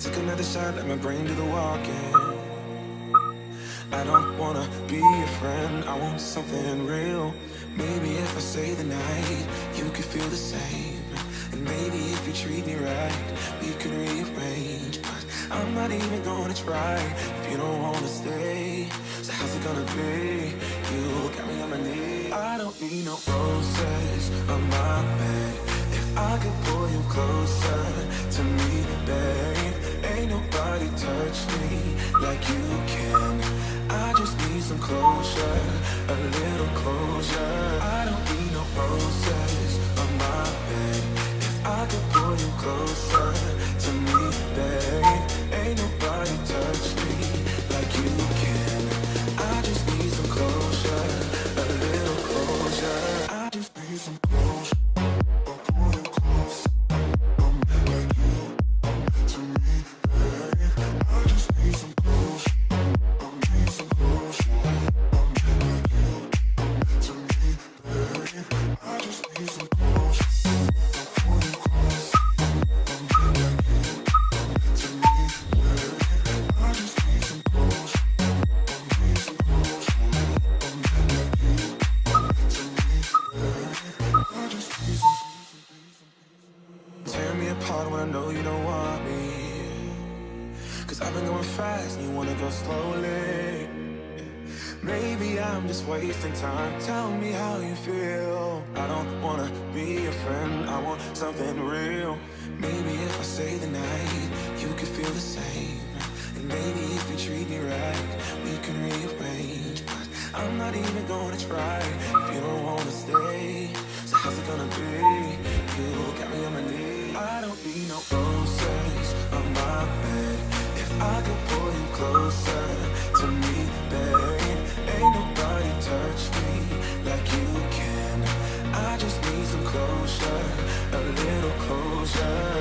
Took another shot, let my brain do the walking. I don't wanna be your friend, I want something real. Maybe if I stay the night, you could feel the same. And maybe if you treat me right, we could rearrange. But I'm not even gonna try if you don't wanna stay. So how's it gonna be? You got me on my knees. I don't need no roses on my bed. I could pull you closer to me, babe, ain't nobody touch me like you can. I just need some closure, a little closure. I don't need no roses on my bed. If I could pull you closer Cause I've been going fast and you wanna go slowly. Maybe I'm just wasting time. Tell me how you feel. I don't wanna be your friend, I want something real. Maybe if I stay the night, you could feel the same. And maybe if you treat me right, we can rearrange. But I'm not even gonna try if you don't wanna stay. So how's it gonna be? You got me on my knees. I don't need no I could pull you closer to me, babe, ain't nobody touch me like you can. I just need some closure, a little closure.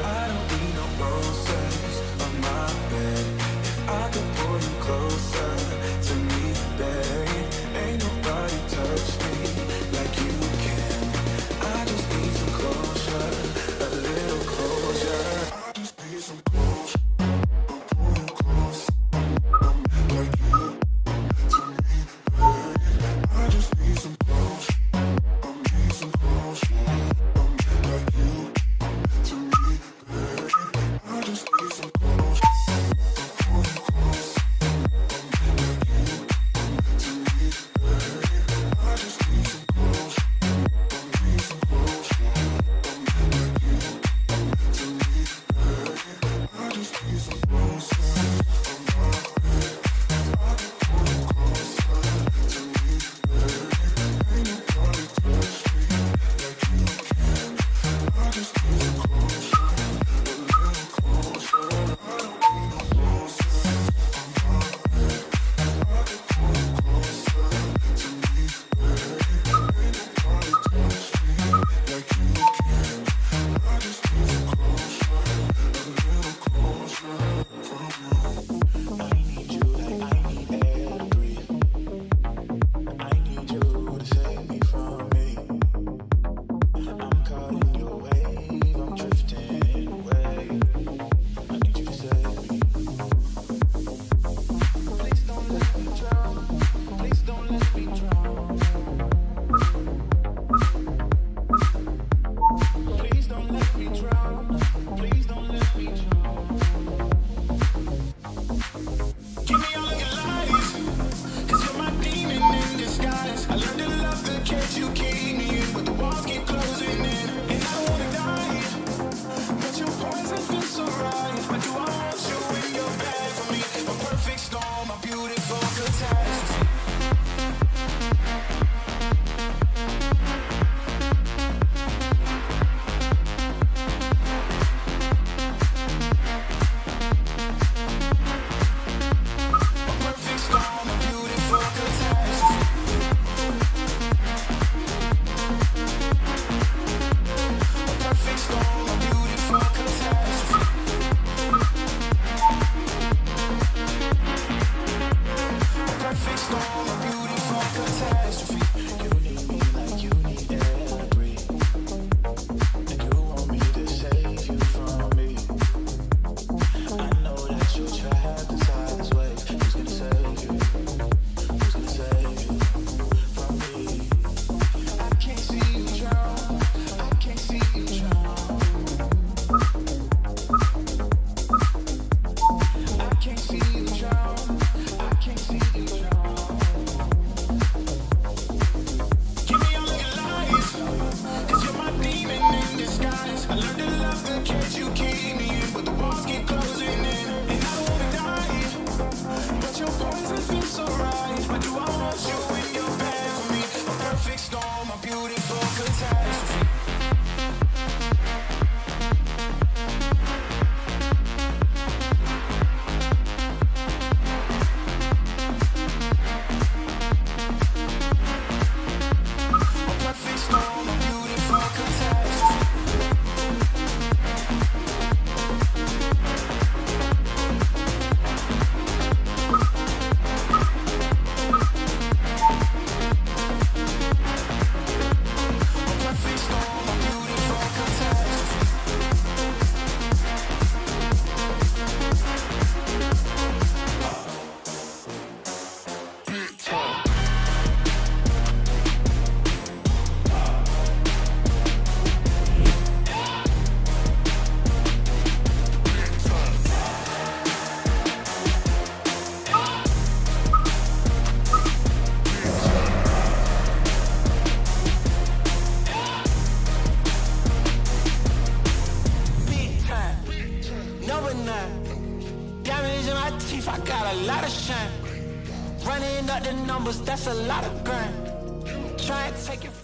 your poison been so right, but do I want you? I got a lot of shine. Running up the numbers, that's a lot of grind. Try and take it.